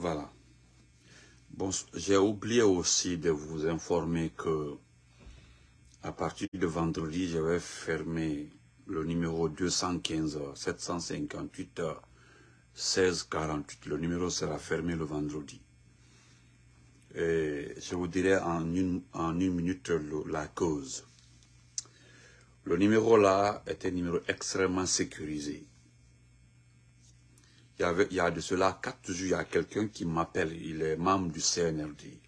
Voilà. Bon, j'ai oublié aussi de vous informer que à partir de vendredi, je vais fermer le numéro 215 758 1648. Le numéro sera fermé le vendredi. Et je vous dirai en une, en une minute la cause. Le numéro là est un numéro extrêmement sécurisé. Il y, a de cela quatre jours, il y a quelqu'un qui m'appelle, il est membre du CNRD,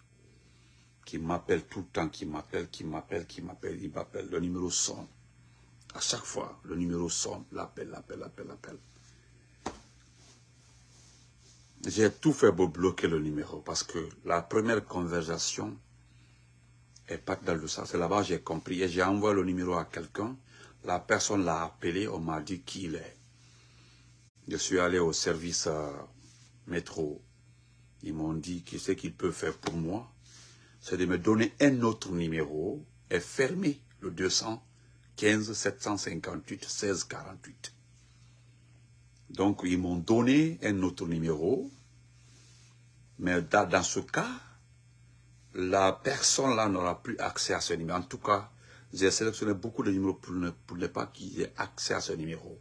qui m'appelle tout le temps, qui m'appelle, qui m'appelle, qui m'appelle, il m'appelle, le numéro sonne. À chaque fois, le numéro sonne, l'appel, l'appel, l'appel, l'appel. J'ai tout fait pour bloquer le numéro parce que la première conversation est pas dans le sens. C'est là-bas j'ai compris et j'ai envoyé le numéro à quelqu'un. La personne l'a appelé, on m'a dit qui il est. Je suis allé au service euh, métro. Ils m'ont dit qu'est-ce qu'ils peuvent faire pour moi. C'est de me donner un autre numéro et fermer le 215 758 16 48. Donc, ils m'ont donné un autre numéro. Mais dans, ce cas, la personne là n'aura plus accès à ce numéro. En tout cas, j'ai sélectionné beaucoup de numéros pour ne, pour ne pas qu'ils aient accès à ce numéro.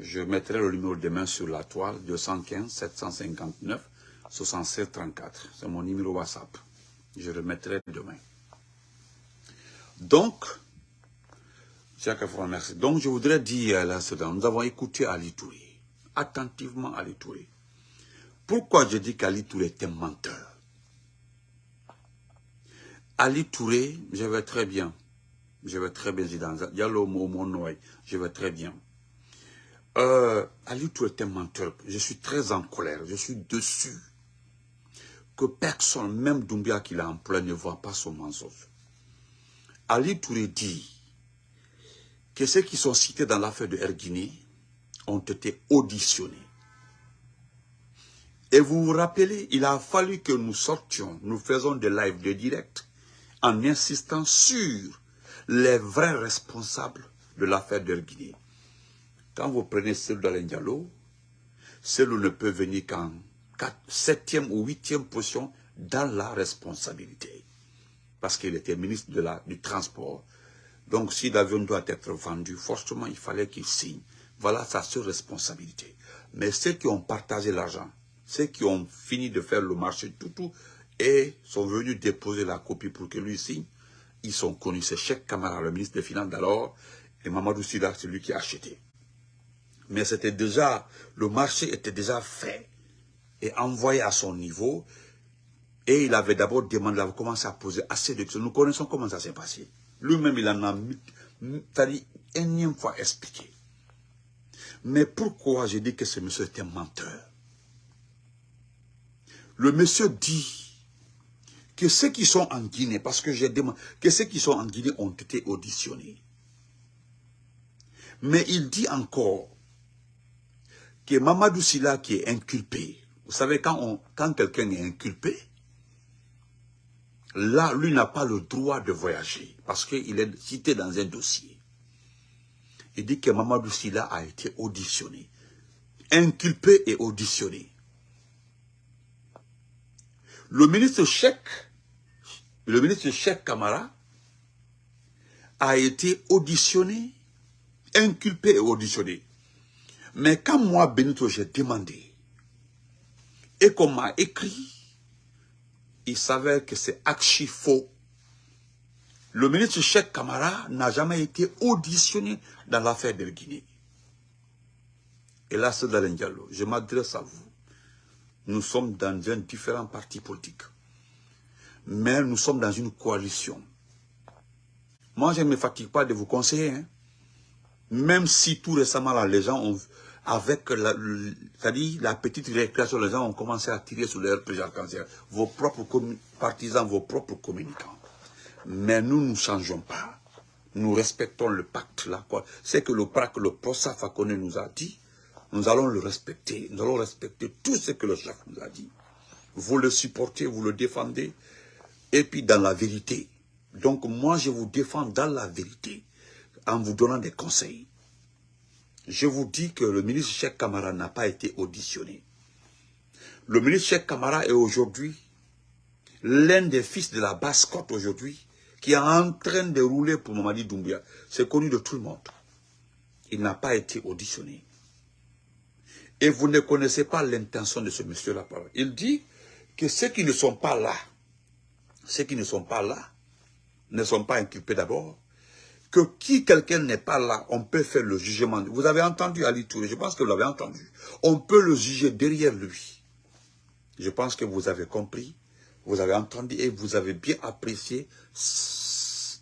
Je mettrai le numéro demain sur la toile, 215 759 67 34. C'est mon numéro WhatsApp. Je le mettrai demain. Donc, donc, je voudrais dire là, nous avons écouté Ali Touré, attentivement Ali Touré. Pourquoi je dis qu'Ali Touré est un menteur? Ali Touré, je vais très bien. Je vais très bien, a le mot mon je vais très bien. Euh, Ali Touré est un menteur. Je suis très en colère, je suis dessus. Que personne, même Doumbia qui l'a employé, ne voit pas son mensonge. Ali Touré dit que ceux qui sont cités dans l'affaire de Erguini ont été auditionnés. Et vous vous rappelez, il a fallu que nous sortions, nous faisons des lives de direct, en insistant sur les vrais responsables de l'affaire d'Erguini. Quand vous prenez celui d'Alain celui ne peut venir qu'en septième ou huitième position dans la responsabilité. Parce qu'il était ministre de la, du Transport, donc si l'avion doit être vendu, forcément il fallait qu'il signe. Voilà sa seule responsabilité. Mais ceux qui ont partagé l'argent, ceux qui ont fini de faire le marché tout tout, et sont venus déposer la copie pour que lui signe, ils sont connus. C'est Cheikh Kamara, le ministre des Finances d'alors, et Mamadou Sida, c'est lui qui a acheté. Mais c'était déjà, le marché était déjà fait et envoyé à son niveau. Et il avait d'abord demandé, il avait commencé à poser assez de questions. Nous connaissons comment ça s'est passé. Lui-même, il en a dit énième fois expliqué. Mais pourquoi je dis que ce monsieur un menteur? Le monsieur dit que ceux qui sont en Guinée, parce que j'ai demandé, que ceux qui sont en Guinée ont été auditionnés. Mais il dit encore Mamadou Silla qui est inculpé, vous savez, quand, quand quelqu'un est inculpé, Là, lui n'a pas le droit de voyager parce qu'il est cité dans un dossier. Il dit que Mamadou Silla a été auditionné, inculpé et auditionné. Le ministre Cheikh, le ministre Cheikh Kamara, a été auditionné, inculpé et auditionné. Mais quand moi, Benito, j'ai demandé, et qu'on m'a écrit, il s'avère que c'est archi faux. Le ministre Cheikh Kamara n'a jamais été auditionné dans l'affaire de Guinée. Et là, c'est Diallo. Je m'adresse à vous. Nous sommes dans un différent parti politique. Mais nous sommes dans une coalition. Moi, je ne me fatigue pas de vous conseiller. Hein. Même si tout récemment, les gens ont, avec la, la petite récréation, les gens ont commencé à tirer sur leur président cancer. Vos propres partisans, vos propres communicants. Mais nous ne changeons pas. Nous respectons le pacte là. C'est que le pacte, le PROSA Fakone nous a dit, nous allons le respecter. Nous allons respecter tout ce que le chef nous a dit. Vous le supportez, vous le défendez. Et puis dans la vérité. Donc moi, je vous défends dans la vérité en vous donnant des conseils. Je vous dis que le ministre Cheikh Kamara n'a pas été auditionné. Le ministre Cheikh Kamara est aujourd'hui l'un des fils de la basse-côte aujourd'hui, qui est en train de rouler pour Mamadi Doumbia. C'est connu de tout le monde. Il n'a pas été auditionné. Et vous ne connaissez pas l'intention de ce monsieur-là. Il dit que ceux qui ne sont pas là, ceux qui ne sont pas là, ne sont pas inculpés d'abord, que qui quelqu'un n'est pas là, on peut faire le jugement. Vous avez entendu Ali Touré, je pense que vous l'avez entendu. On peut le juger derrière lui. Je pense que vous avez compris, vous avez entendu et vous avez bien apprécié ses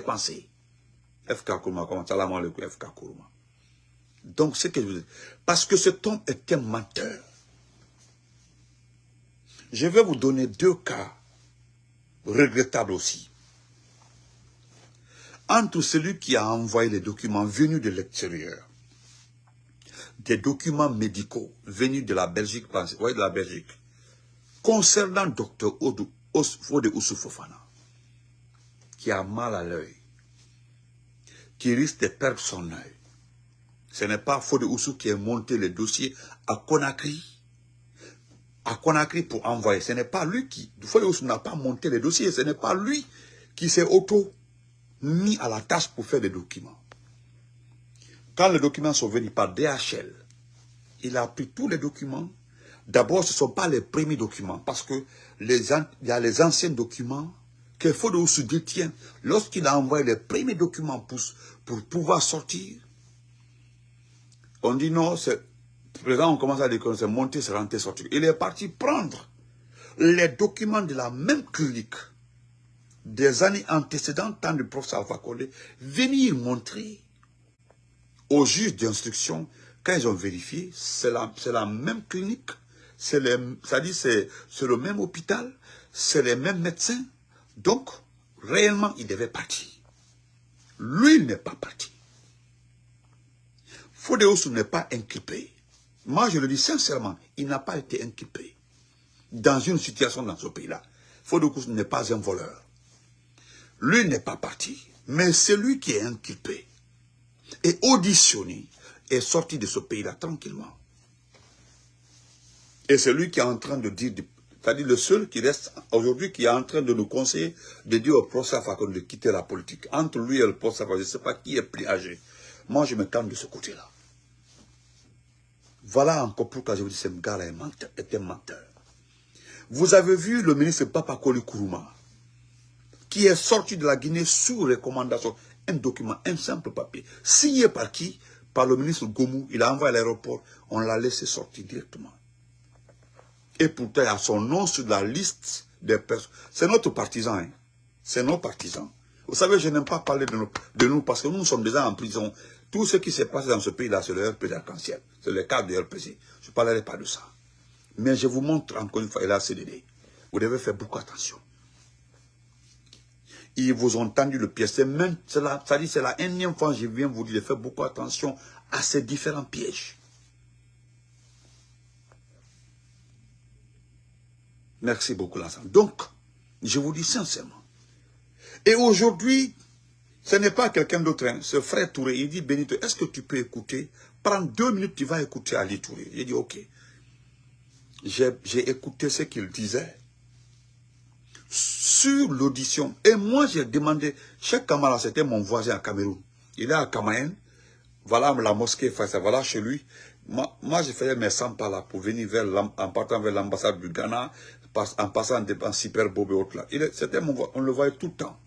pensées. FK Kourma, comment FK Kourma. Donc, ce que je vous dis, parce que cet homme est un menteur. Je vais vous donner deux cas regrettables aussi. Entre celui qui a envoyé les documents venus de l'extérieur, des documents médicaux venus de la Belgique, de la Belgique, concernant Fode Fofana, qui a mal à l'œil, qui risque de perdre son œil. Ce n'est pas Fode Oussou qui a monté le dossier à Conakry, à Conakry pour envoyer. Ce n'est pas lui qui... Fode Oussou n'a pas monté le dossier, ce n'est pas lui qui s'est auto mis à la tâche pour faire des documents. Quand les documents sont venus par DHL, il a pris tous les documents. D'abord, ce ne sont pas les premiers documents, parce que il y a les anciens documents que Fodou se détient. Lorsqu'il a envoyé les premiers documents pour, pour pouvoir sortir, on dit non, c'est... Présent, on commence à dire que c'est monter, c'est rentrer, sortir. Il est parti prendre les documents de la même clinique des années antécédentes, tant de professeur Alpha Condé, venir montrer aux juges d'instruction, quand ils ont vérifié, c'est la, même clinique, c'est le même hôpital, c'est les mêmes médecins. Donc, réellement, il devait partir. Lui, n'est pas parti. Fodéosu n'est pas inculpé. Moi, je le dis sincèrement, il n'a pas été inculpé dans une situation dans ce pays-là. Fodéosu n'est pas un voleur. Lui n'est pas parti, mais c'est lui qui est inculpé et auditionné est sorti de ce pays-là tranquillement. Et c'est lui qui est en train de dire, c'est-à-dire le seul qui reste aujourd'hui, qui est en train de nous conseiller de dire au professeur Fakon de quitter la politique. Entre lui et le professeur je ne sais pas qui est plus âgé. Moi, je me calme de ce côté-là. Voilà encore pourquoi je vous dis que ce gars-là est, un menteur. Vous avez vu le ministre Papa Koli Kourouma? Qui est sorti de la Guinée sous recommandation, un document, un simple papier, signé par qui? Par le ministre Gomou, il a envoyé à l'aéroport, on l'a laissé sortir directement. Et pourtant, il a son nom sur la liste des personnes. C'est notre partisan, hein. c'est nos partisans. Vous savez, je n'aime pas parler de nous, parce que nous sommes déjà en prison. Tout ce qui s'est passé dans ce pays-là, c'est le RPC arc-en-ciel. C'est le cadre du RPC. Je ne parlerai pas de ça. Mais je vous montre encore une fois, il a CDD. Vous devez faire beaucoup attention ils vous ont tendu le pied. C'est même, la, ça dit, c'est la énième fois que je viens vous dire de faire beaucoup attention à ces différents pièges. Merci beaucoup, l'ensemble. Donc, je vous dis sincèrement. Et aujourd'hui, ce n'est pas quelqu'un d'autre, hein. ce frère Touré, il dit, Benito, est-ce que tu peux écouter? Prends deux minutes, tu vas écouter Ali Touré. Il dit, ok. J'ai écouté ce qu'il disait sur l'audition. Et moi, j'ai demandé, Cheikh Kamara, c'était mon voisin à Cameroun. Il est à Kamaen. Voilà la mosquée, voilà chez lui. Moi, moi faisais mes 100 pas là pour venir vers en partant vers l'ambassade du Ghana, en passant en Super Bob et autres là. C'était mon on le voyait tout le temps.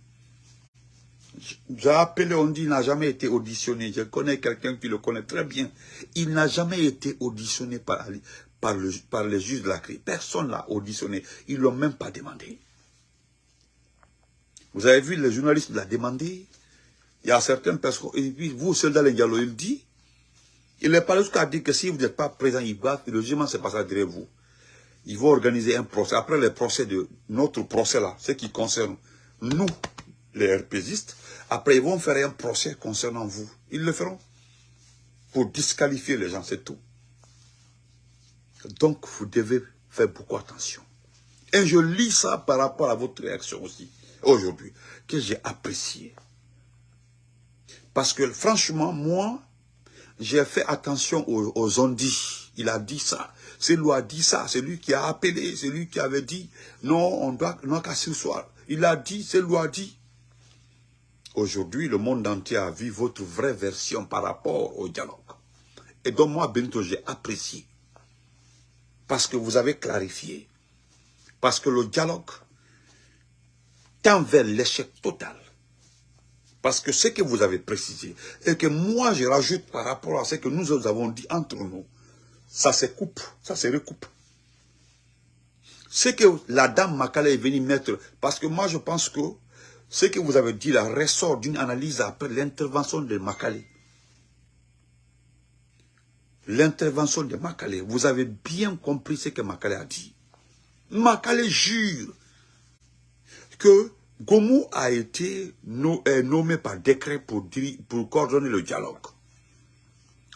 J'ai appelé, on dit, il n'a jamais été auditionné. Je connais quelqu'un qui le connaît très bien. Il n'a jamais été auditionné par, par, le, par les juges de la CRI. Personne l'a auditionné. Ils ne l'ont même pas demandé. Vous avez vu, les journalistes l'ont demandé. Il y a certaines personnes, et puis vous, Soldat Diallo, il dit, il n'est pas jusqu'à dire que si vous n'êtes pas présent, il va, le jugement se passera derrière vous. Ils vont organiser un procès. Après le procès de notre procès là, ce qui concerne nous, les RPGistes, après ils vont faire un procès concernant vous. Ils le feront. Pour disqualifier les gens, c'est tout. Donc, vous devez faire beaucoup attention. Et je lis ça par rapport à votre réaction aussi aujourd'hui, que j'ai apprécié. Parce que franchement, moi, j'ai fait attention aux, aux. Il a dit ça. c'est lui a dit ça, c'est lui qui a appelé, c'est lui qui avait dit, non, on doit, non qu'à ce soir. Il a dit, c'est lui a dit. Aujourd'hui, le monde entier a vu votre vraie version par rapport au dialogue. Et donc moi, Benito, j'ai apprécié. Parce que vous avez clarifié. Parce que le dialogue tend vers l'échec total. Parce que ce que vous avez précisé, et que moi je rajoute par rapport à ce que nous avons dit entre nous, ça se coupe, ça se recoupe. Ce que la dame Makala est venue mettre, parce que moi je pense que ce que vous avez dit là ressort d'une analyse après l'intervention de Makale. L'intervention de Makale, vous avez bien compris ce que Makale a dit. Makale jure que Gomu a été nommé par décret pour, coordonner le dialogue.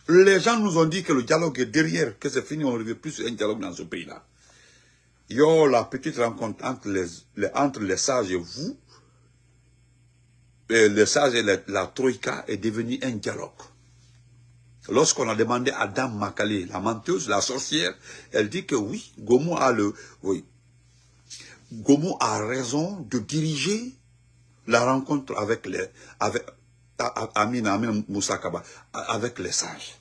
Les gens nous ont dit que le dialogue est derrière, que c'est fini, on ne veut plus un dialogue dans ce pays-là. Yo, la petite rencontre entre les, sages et vous, les sages et la, troïka est devenue un dialogue. Lorsqu'on a demandé à Dame Makale, la menteuse, la sorcière, elle dit que oui, Gomu a le, oui, Gomo a raison de diriger la rencontre avec les, sages.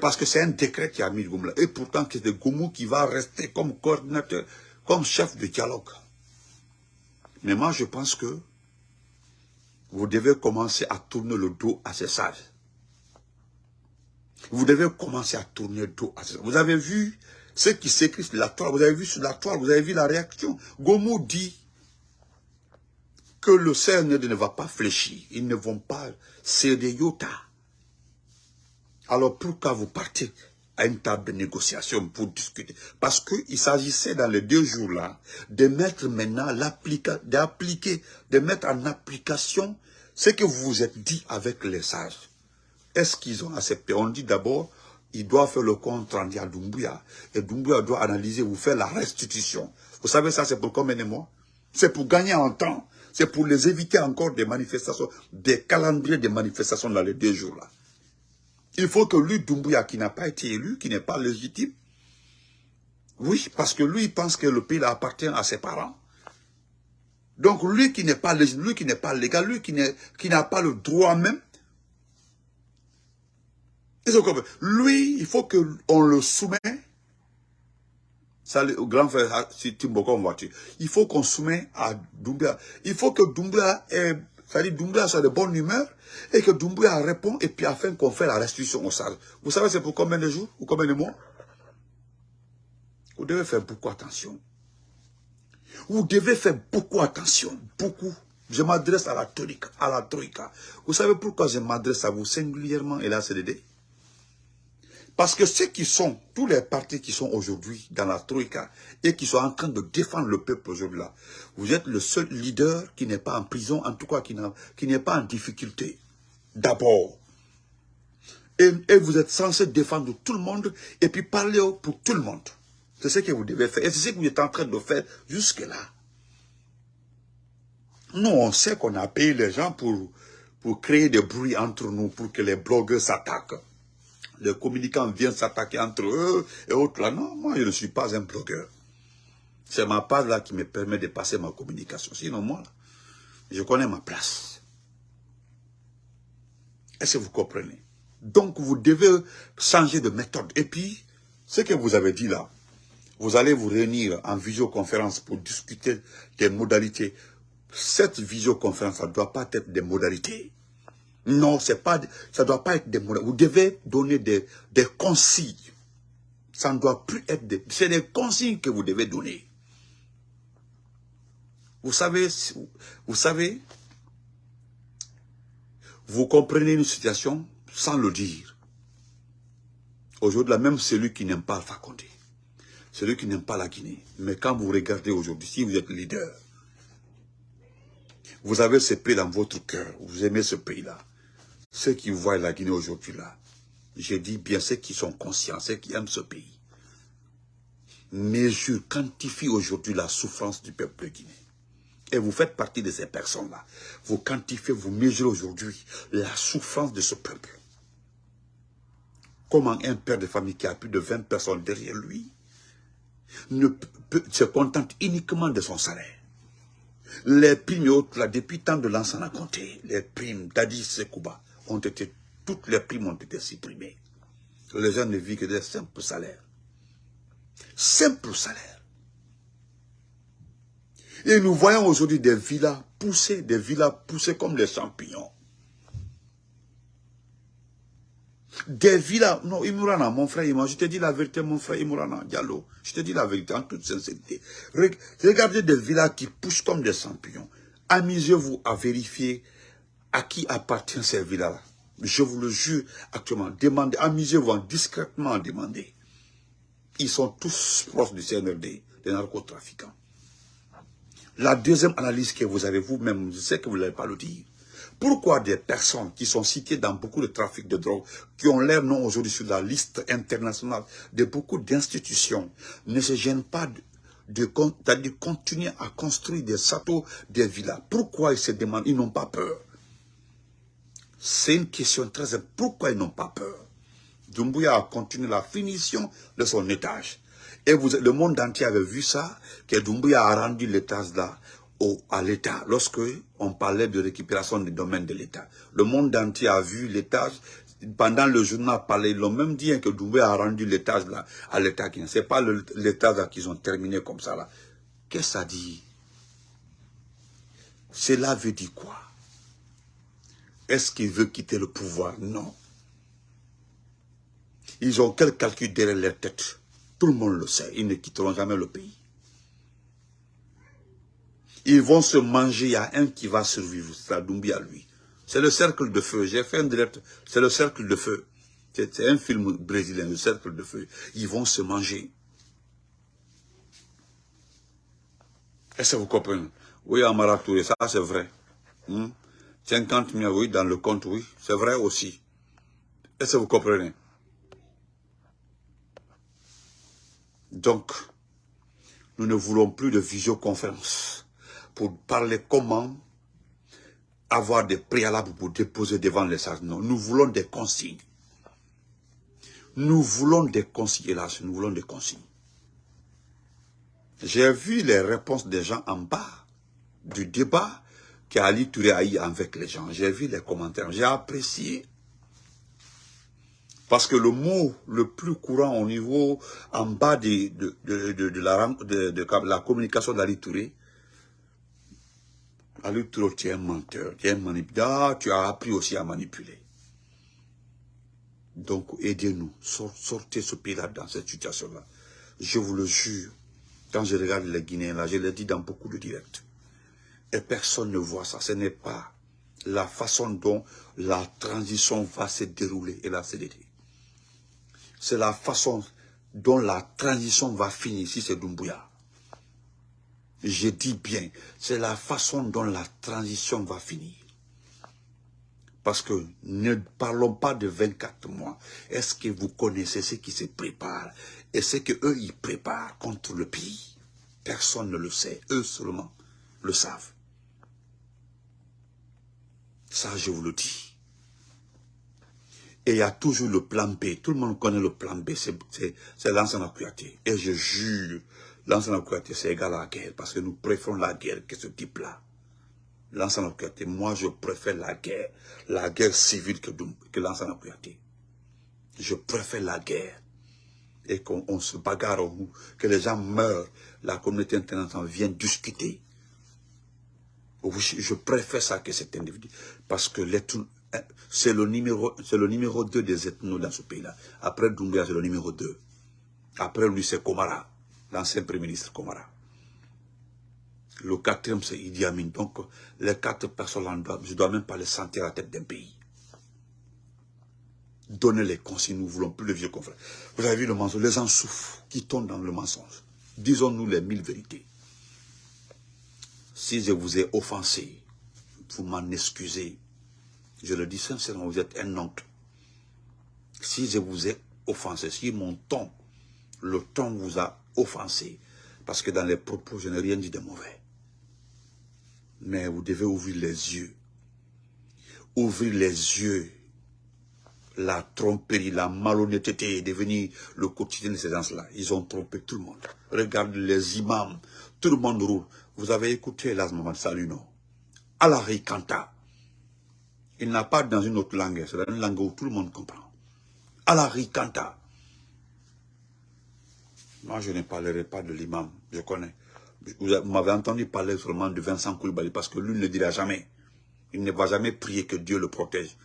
Parce que c'est un décret qui a mis Gomo là. Et pourtant, c'est Gomo qui va rester comme coordinateur, comme chef de dialogue. Mais moi, je pense que vous devez commencer à tourner le dos à ces sages. Vous devez commencer à tourner le dos à ces sages. Vous avez vu ceux qui s'écrit sur la toile, vous avez vu sur la toile, vous avez vu la réaction. Gomo dit que le Seigneur ne va pas fléchir. Ils ne vont pas céder yota. Alors pourquoi vous partez à une table de négociation pour discuter? Parce qu'il s'agissait dans les deux jours-là de mettre maintenant d'appliquer, de mettre en application ce que vous vous êtes dit avec les sages. Est-ce qu'ils ont accepté? On dit d'abord, il doit faire le compte rendu à Doumbouya. Et Doumbouya doit analyser, vous faire la restitution. Vous savez, ça, c'est pour combien de mois? C'est pour gagner en temps. C'est pour les éviter encore des manifestations, des calendriers de manifestations dans les deux jours-là. Il faut que lui, Doumbouya, qui n'a pas été élu, qui n'est pas légitime, oui, parce que lui, il pense que le pays appartient à ses parents. Donc lui qui n'est pas légitime, lui qui n'est pas légal, lui qui n'a pas le droit même lui, il faut qu'on le soumette. Ça, grand frère ah, Timboko en voiture. Il faut qu'on soumet à Doumbia. Il faut que Doumbia ait, soit de bonne humeur et que Doumbia répond et puis afin qu'on fait la restitution au sage. Vous savez c'est pour combien de jours ou combien de mois? Vous devez faire beaucoup attention. Vous devez faire beaucoup attention, beaucoup. Je m'adresse à la troïka, à la troïka. Vous savez pourquoi je m'adresse à vous singulièrement et c'est l'idée parce que ceux qui sont, tous les partis qui sont aujourd'hui dans la Troïka et qui sont en train de défendre le peuple aujourd'hui là, vous êtes le seul leader qui n'est pas en prison, en tout cas qui n'est pas en difficulté. D'abord. Et, vous êtes censé défendre tout le monde et puis parler pour tout le monde. C'est ce que vous devez faire. Et c'est ce que vous êtes en train de faire jusque-là. Nous, on sait qu'on a payé les gens pour, pour créer des bruits entre nous, pour que les blogueurs s'attaquent les communicants viennent s'attaquer entre eux et autres là. Non, moi je ne suis pas un blogueur. C'est ma part là qui me permet de passer ma communication. Sinon moi, je connais ma place. Est-ce que vous comprenez? Donc vous devez changer de méthode. Et puis, ce que vous avez dit là, vous allez vous réunir en visioconférence pour discuter des modalités. Cette visioconférence, ne doit pas être des modalités. Non, pas, ça ne doit pas être des mots. Vous devez donner des, des consignes. Ça ne doit plus être des... C'est des consignes que vous devez donner. Vous savez, vous savez, vous comprenez une situation sans le dire. Aujourd'hui, même celui qui n'aime pas Alpha Condé, celui qui n'aime pas la Guinée, mais quand vous regardez aujourd'hui, si vous êtes leader, vous avez ce pays dans votre cœur, vous aimez ce pays-là, ceux qui voient la Guinée aujourd'hui là, je dis bien ceux qui sont conscients, ceux qui aiment ce pays, mesure, quantifie aujourd'hui la souffrance du peuple guinéen. Et vous faites partie de ces personnes-là. Vous quantifiez, vous mesurez aujourd'hui la souffrance de ce peuple. comment un père de famille qui a plus de 20 personnes derrière lui ne se contente uniquement de son salaire? Les primes autres, là, depuis tant de l'ancien a compté, les primes d'Adi Sekouba, ont été, toutes les primes ont été supprimées. Les gens ne vivent que des simples salaires. Simples salaires. Et nous voyons aujourd'hui des villas poussées, des villas poussées comme des champignons. Des villas, non, Imurana, mon frère je te dis la vérité, mon frère Imurana, Diallo, je te dis la vérité en toute sincérité. Regardez des villas qui poussent comme des champignons. Amusez-vous à vérifier à qui appartient ces villas-là. Je vous le jure actuellement. Demandez, amusez-vous discrètement à demander. Ils sont tous proches du CNRD, des narcotrafiquants. La deuxième analyse que vous avez vous-même, je sais que vous ne l'avez pas le dire. Pourquoi des personnes qui sont citées dans beaucoup de trafics de drogue, qui ont l'air non aujourd'hui sur la liste internationale de beaucoup d'institutions, ne se gênent pas de, continuer à construire des châteaux, des villas? Pourquoi ils se demandent, ils n'ont pas peur C'est une question très importante. Pourquoi ils n'ont pas peur? Dumbuya a continué la finition de son étage. Et vous, le monde entier avait vu ça, que Dumbuya a rendu l'étage là à l'État, lorsque on parlait de récupération des domaines de l'État. Le monde entier a vu l'étage, pendant le journal parlé, ils l'ont même dit hein, que Doumbé a rendu l'étage là à l'État. Ce n'est pas l'étage qu'ils ont terminé comme ça là. Qu'est-ce que ça dit? Cela veut dire quoi? Est-ce qu'il veut quitter le pouvoir? Non. Ils ont quel calcul derrière leur tête? Tout le monde le sait, ils ne quitteront jamais le pays. Ils vont se manger, il y a un qui va survivre, lui. C'est le cercle de feu. J'ai fait un direct, c'est le cercle de feu. C'est un film brésilien, le cercle de feu. Ils vont se manger. Est-ce que vous comprenez? Oui, Amara ça c'est vrai. 50 hmm? 000, oui, dans le compte, oui. C'est vrai aussi. Est-ce que vous comprenez? Donc, nous ne voulons plus de visioconférence pour parler comment avoir des préalables pour déposer devant les sages. Non, nous voulons des consignes. Nous voulons des consignes, hélas, nous voulons des consignes. J'ai vu les réponses des gens en bas du débat qu'Ali Touré a eu avec les gens. J'ai vu les commentaires, j'ai apprécié. Parce que le mot le plus courant au niveau en bas de, de, la, de, la communication d'Ali Touré, Ali tu es un menteur, tu es un manipulateur, tu as appris aussi à manipuler. Donc, aidez-nous, sortez ce pays-là dans cette situation-là. Je vous le jure, quand je regarde les Guinéens, là, je l'ai dit dans beaucoup de directs, et personne ne voit ça. Ce n'est pas la façon dont la transition va se dérouler et la CDT. C'est la façon dont la transition va finir si c'est Dumbuya. Je dis bien, c'est la façon dont la transition va finir. Parce que ne parlons pas de 24 mois. Est-ce que vous connaissez ce qui se prépare et ce qu'eux, ils préparent contre le pays? Personne ne le sait. Eux seulement le savent. Ça, je vous le dis. Et il y a toujours le plan B. Tout le monde connaît le plan B. C'est l'ancien Et je jure, L'ancien c'est égal à la guerre, parce que nous préférons la guerre que ce type-là. L'ancien moi je préfère la guerre, la guerre civile que, que l'ancien Je préfère la guerre et qu'on se bagarre, que les gens meurent, la communauté internationale vient discuter. Je préfère ça que cet individu, parce que c'est le numéro, c'est le numéro 2 des ethnos dans ce pays-là. Après Doumbia, c'est le numéro 2. Après lui, c'est Komara l'ancien Premier ministre Komara. Le quatrième, c'est Idi Amin. Donc, les quatre personnes, je ne dois même pas les sentir à la tête d'un pays. Donnez les consignes, nous ne voulons plus le vieux confrère. Vous avez vu le mensonge, les gens souffrent, qui tombent dans le mensonge. Disons-nous les mille vérités. Si je vous ai offensé, vous m'en excusez. Je le dis sincèrement, vous êtes un oncle. Si je vous ai offensé, si mon ton, le ton vous a offensé. Parce que dans les propos, je n'ai rien dit de mauvais. Mais vous devez ouvrir les yeux. Ouvrir les yeux. la tromperie, la malhonnêteté est devenue le quotidien de ces gens-là. Ils ont trompé tout le monde. Regarde les imams, tout le monde roule. Vous avez écouté l'asma salut, non? Allah Kanta. Il n'a pas dans une autre langue, c'est une langue où tout le monde comprend. Allah Kanta. Moi, je ne parlerai pas de l'imam, je connais. Vous m'avez entendu parler seulement de Vincent Koulibaly parce que lui ne dira jamais. Il ne va jamais prier que Dieu le protège.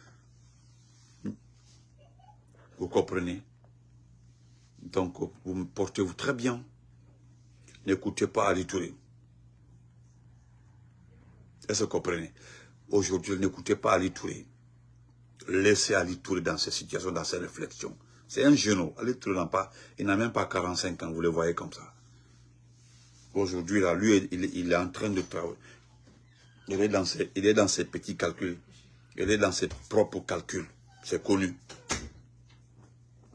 Vous comprenez? Donc, vous me portez-vous très bien? N'écoutez pas Ali Touré. Est-ce que vous comprenez? Aujourd'hui, n'écoutez pas Ali Touré. Laissez Ali Touré dans ces situations, dans ces réflexions. C'est un genou. Ali Touré n'a pas, il n'a même pas 45 ans, vous le voyez comme ça. Aujourd'hui, là, lui, il, est en train de travailler. Il est, dans ses, il est dans ses petits calculs. Il est dans ses propres calculs. C'est connu.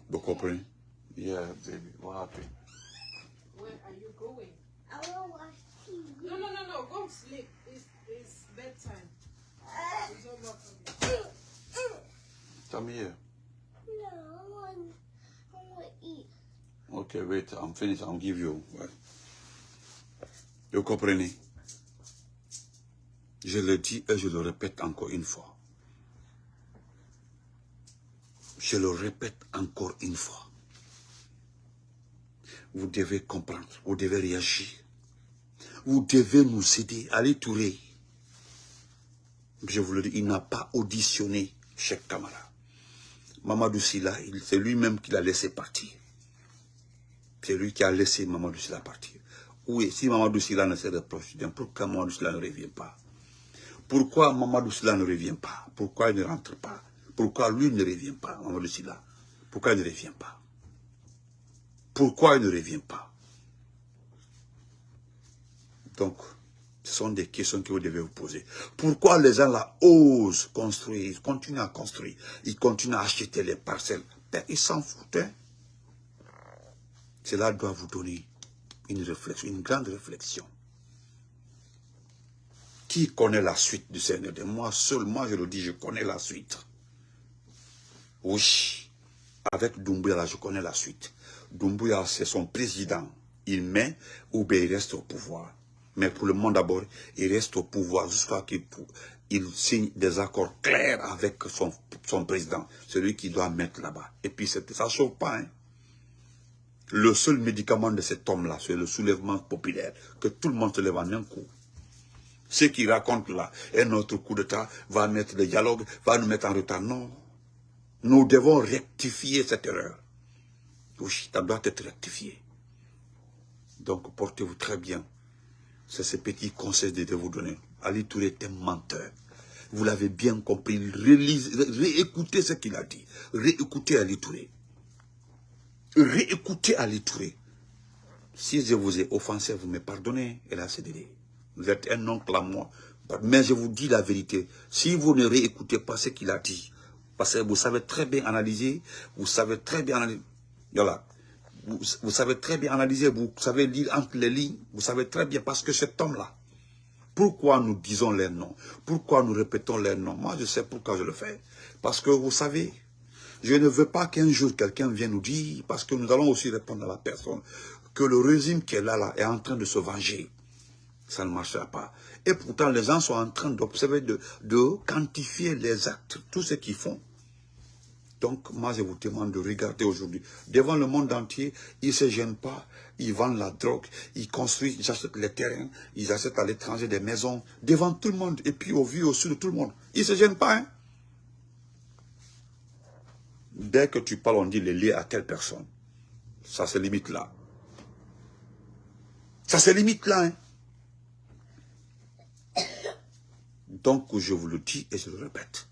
Vous comprenez? Yeah, baby. What happened? Where are you going? I will watch TV. No, no, no, no. Go sleep. It's bedtime. It's over for me. Come here. No, I want, I want to eat. Okay, wait. I'm finished. I'll give you. Ouais. Vous comprenez? Je le dis et je le répète encore une fois. Je le répète encore une fois. Vous devez comprendre, vous devez réagir. Vous devez nous aider. Allez Touré. Je vous le dis, il n'a pas auditionné Cheikh Kamara. Mamadou Silla, c'est lui-même qui l'a laissé partir. C'est lui qui a laissé Mamadou Silla partir. Oui, si Mamadou Silla ne se reproche, pourquoi Mamadou Silla ne revient pas? Pourquoi Mamadou Silla ne revient pas? Pourquoi il ne rentre pas? Pourquoi lui ne revient pas, Mamadou Silla Pourquoi il ne revient pas? Pourquoi il ne revient pas? Donc, ce sont des questions que vous devez vous poser. Pourquoi les gens là osent construire, ils continuent à construire, ils continuent à acheter les parcelles? Ben, Ils s'en foutent. Hein? Cela doit vous donner une réflexion, une grande réflexion. Qui connaît la suite du Seigneur Moi seul, moi je le dis, je connais la suite. Oui, avec Doumbouya, je connais la suite. Doumbouya, c'est son président. Il met ou bien il reste au pouvoir. Mais pour le monde d'abord, il reste au pouvoir jusqu'à qu'il il signe des accords clairs avec son, président, celui qui doit mettre là-bas. Et puis ça ne chauffe pas. Hein. Le seul médicament de cet homme-là, c'est le soulèvement populaire, que tout le monde se lève en un coup. Ce qu'il raconte là, un autre coup d'État va mettre le dialogue, va nous mettre en retard. Non, nous devons rectifier cette erreur. Oui, ça doit être rectifié. Donc, portez-vous très bien. C'est ce petit conseil de vous donner. Ali Touré un menteur. Vous l'avez bien compris. réécoutez ce qu'il a dit. Réécoutez Ali Touré. Réécoutez Ali Touré. Si je vous ai offensé, vous me pardonnez. Et là, c'est Vous êtes un oncle à moi. Mais je vous dis la vérité. Si vous ne réécoutez pas ce qu'il a dit, parce que vous savez très bien analyser, vous savez très bien analyser, voilà, vous, savez très bien analyser, vous savez lire entre les lignes, vous savez très bien, parce que cet homme-là, pourquoi nous disons les noms? Pourquoi nous répétons les noms? Moi, je sais pourquoi je le fais. Parce que vous savez, je ne veux pas qu'un jour quelqu'un vienne nous dire, parce que nous allons aussi répondre à la personne, que le régime qui est là, là est en train de se venger. Ça ne marchera pas. Et pourtant, les gens sont en train d'observer, de, de quantifier les actes, tout ce qu'ils font. Donc, moi, je vous demande de regarder aujourd'hui. Devant le monde entier, ils ne se gênent pas. Ils vendent la drogue, ils construisent, ils achètent les terrains, ils achètent à l'étranger des maisons, devant tout le monde, et puis au vu au-dessus de tout le monde. Ils ne se gênent pas. Hein? Dès que tu parles, on dit les liés à telle personne? Ça se limite là. Ça se limite là. Hein? Donc, je vous le dis et je le répète.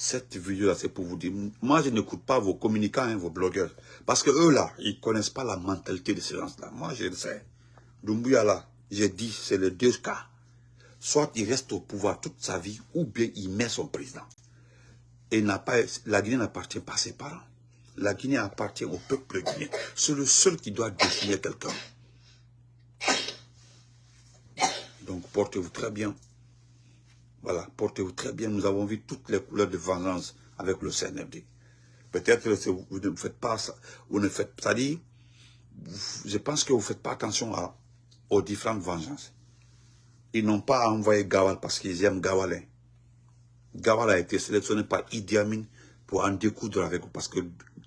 Cette vidéo-là, c'est pour vous dire, moi, je n'écoute pas vos communicants, hein, vos blogueurs. Parce que eux, là, ils ne connaissent pas la mentalité de ces gens-là. Moi, je le sais. Doumbouya, là, j'ai dit, c'est les deux cas. Soit il reste au pouvoir toute sa vie, ou bien il met son président. Et pas, la Guinée n'appartient pas à ses parents. La Guinée appartient au peuple guinéen. C'est le seul qui doit définir quelqu'un. Donc, portez-vous très bien. Voilà, portez-vous très bien. Nous avons vu toutes les couleurs de vengeance avec le CNFD. Peut-être que vous ne faites pas ça, vous ne faites dire, je pense que vous ne faites pas attention à, aux différentes vengeances. Ils n'ont pas envoyé Gawal parce qu'ils aiment Gawalin. Gawal a été sélectionné par Idi Amin pour en découdre avec vous. Parce que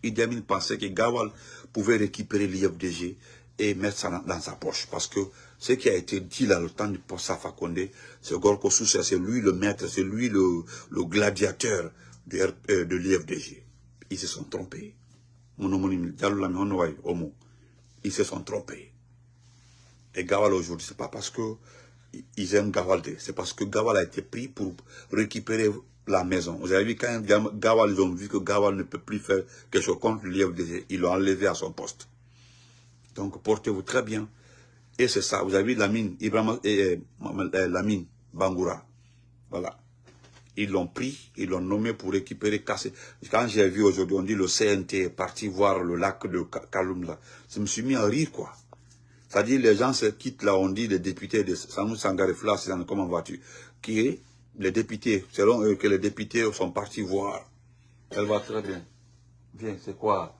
Idi Amin pensait que Gawal pouvait récupérer l'IFDG et mettre ça dans, sa poche. Parce que ce qui a été dit là, le temps du post Fakonde, c'est Gorko Soussa, c'est lui le maître, c'est lui le, gladiateur de, euh, l'IFDG. Ils se sont trompés. Ils se sont trompés. Et Gawal aujourd'hui, c'est pas parce que ils aiment Gawalde, c'est parce que Gawal a été pris pour récupérer la maison. Vous avez vu quand Gawal, ils ont vu que Gawal ne peut plus faire quelque chose contre l'IFDG, ils l'ont enlevé à son poste. Donc portez-vous très bien. Et c'est ça, vous avez vu la mine, Ibrahim, et, la mine, Bangoura. Voilà. Ils l'ont pris, ils l'ont nommé pour récupérer, casser. Quand j'ai vu aujourd'hui, on dit le CNT est parti voir le lac de Kaloum là. Je me suis mis à rire quoi. C'est-à-dire les gens se quittent là, on dit les députés de Samou Sangarefla, c'est comment vas-tu Qui est les députés, selon eux que les députés sont partis voir. Elle va très bien. Viens, c'est quoi?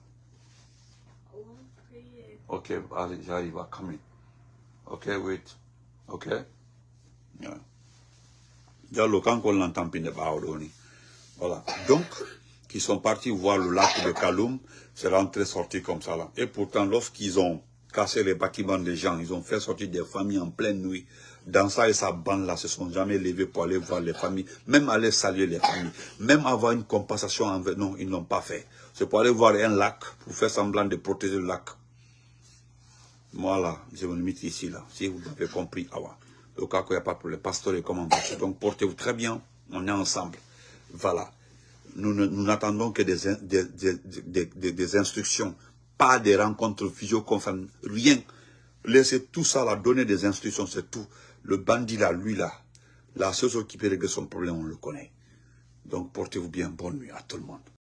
Ok, allez, j'arrive à come Ok, wait. Ok. Yeah. Voilà. Donc, qui sont partis voir le lac de Kaloum, c'est rentré sorti comme ça là. Et pourtant, lorsqu'ils ont cassé les bâtiments des gens, ils ont fait sortir des familles en pleine nuit. Dans ça et sa bande là, se sont jamais levés pour aller voir les familles, même aller saluer les familles, même avoir une compensation envers. Non, ils n'ont pas fait. C'est pour aller voir un lac, pour faire semblant de protéger le lac. Voilà, je me limite ici là, si vous avez compris. Ah le cas qu'il n'y a pas pour les pasteurs et comment Donc portez-vous très bien, on est ensemble. Voilà. Nous n'attendons que des, des, des, instructions, pas des rencontres visio-conférences, rien. Laissez tout ça là, donner des instructions, c'est tout. Le bandit là, lui là, la seule qui peut régler son problème, on le connaît. Donc portez-vous bien, bonne nuit à tout le monde.